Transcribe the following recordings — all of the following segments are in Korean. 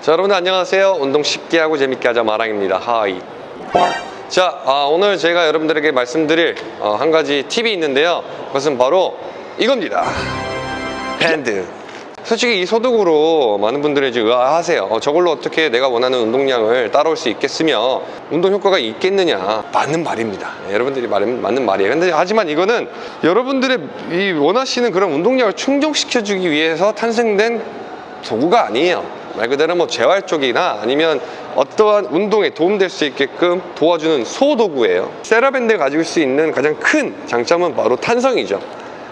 자 여러분들 안녕하세요. 운동 쉽게 하고 재밌게 하자 마랑입니다. 하이. 자 아, 오늘 제가 여러분들에게 말씀드릴 어, 한 가지 팁이 있는데요. 그것은 바로 이겁니다. 밴드. 솔직히 이 소득으로 많은 분들이 의아하세요. 어, 저걸로 어떻게 내가 원하는 운동량을 따라올 수 있겠으며 운동 효과가 있겠느냐. 맞는 말입니다. 네, 여러분들이 말은 맞는 말이에요. 근데 하지만 이거는 여러분들의 이 원하시는 그런 운동량을 충족시켜 주기 위해서 탄생된 도구가 아니에요 말 그대로 뭐 재활 쪽이나 아니면 어떠한 운동에 도움될 수 있게끔 도와주는 소도구예요. 세라밴드가 가지고 수 있는 가장 큰 장점은 바로 탄성이죠.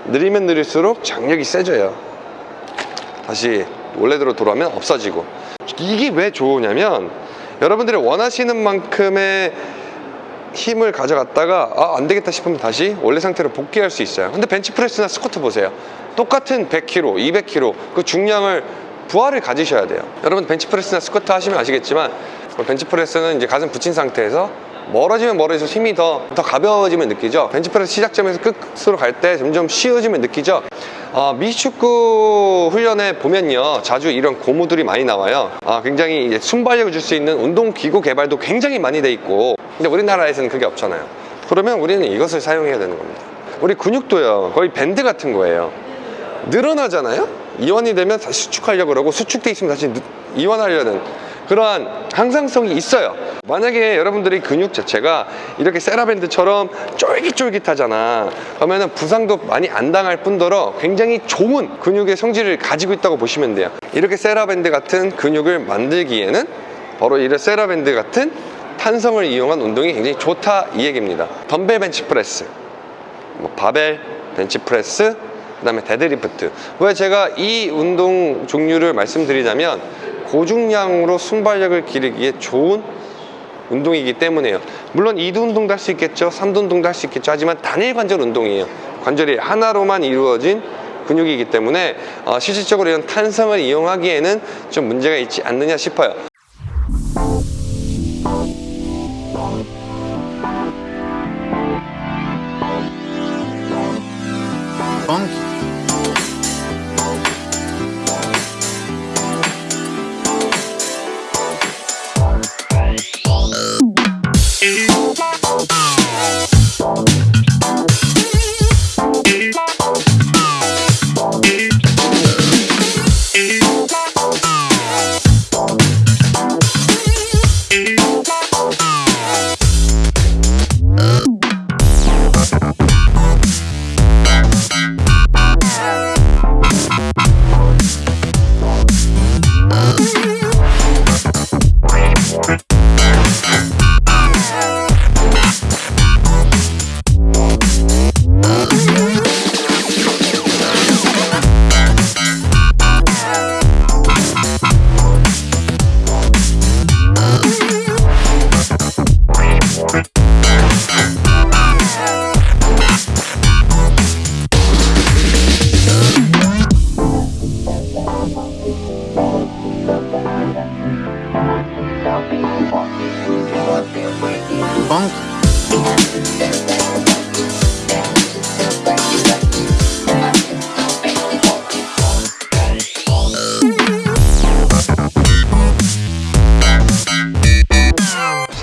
느리면 느릴수록 장력이 세져요. 다시 원래대로 돌아오면 없어지고. 이게 왜 좋으냐면 여러분들이 원하시는 만큼의 힘을 가져갔다가 아, 안 되겠다 싶으면 다시 원래 상태로 복귀할 수 있어요. 근데 벤치프레스나 스쿼트 보세요. 똑같은 100kg, 200kg 그 중량을 부하를 가지셔야 돼요. 여러분 벤치프레스나 스쿼트 하시면 아시겠지만 벤치프레스는 이제 가슴 붙인 상태에서 멀어지면 멀어질수록 힘이 더, 더 가벼워지면 느끼죠? 벤치프레스 시작점에서 끝으로 갈 때 점점 쉬워지면 느끼죠? 어, 미축구 훈련에 보면요 자주 이런 고무들이 많이 나와요. 아, 굉장히 이제 순발력을 줄 수 있는 운동기구 개발도 굉장히 많이 돼 있고 근데 우리나라에서는 그게 없잖아요. 그러면 우리는 이것을 사용해야 되는 겁니다. 우리 근육도요 거의 밴드 같은 거예요. 늘어나잖아요 이완이 되면 다시 수축하려고 그러고 수축돼 있으면 다시 누- 이완하려는 그러한 항상성이 있어요. 만약에 여러분들이 근육 자체가 이렇게 세라밴드처럼 쫄깃쫄깃하잖아. 그러면 부상도 많이 안 당할 뿐더러 굉장히 좋은 근육의 성질을 가지고 있다고 보시면 돼요. 이렇게 세라밴드 같은 근육을 만들기에는 바로 이런 세라밴드 같은 탄성을 이용한 운동이 굉장히 좋다 이 얘기입니다. 덤벨 벤치프레스 뭐 바벨, 벤치프레스, 그 다음에 데드리프트. 왜 제가 이 운동 종류를 말씀드리자면 고중량으로 순발력을 기르기에 좋은 운동이기 때문에요. 물론 2두 운동도 할 수 있겠죠. 3두 운동도 할 수 있겠죠. 하지만 단일 관절 운동이에요. 관절이 하나로만 이루어진 근육이기 때문에 어, 실질적으로 이런 탄성을 이용하기에는 좀 문제가 있지 않느냐 싶어요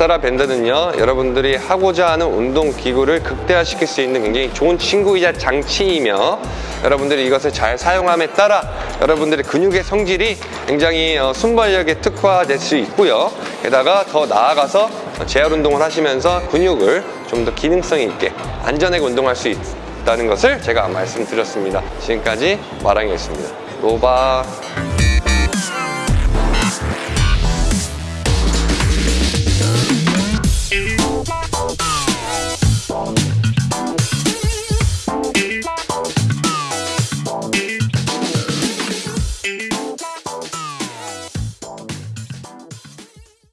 사라 밴드는요 여러분들이 하고자 하는 운동 기구를 극대화시킬 수 있는 굉장히 좋은 친구이자 장치이며 여러분들이 이것을 잘 사용함에 따라 여러분들의 근육의 성질이 굉장히 어, 순발력에 특화될 수 있고요. 게다가 더 나아가서 재활 운동을 하시면서 근육을 좀 더 기능성 있게 안전하게 운동할 수 있다는 것을 제가 말씀드렸습니다. 지금까지 마랑이었습니다. 로바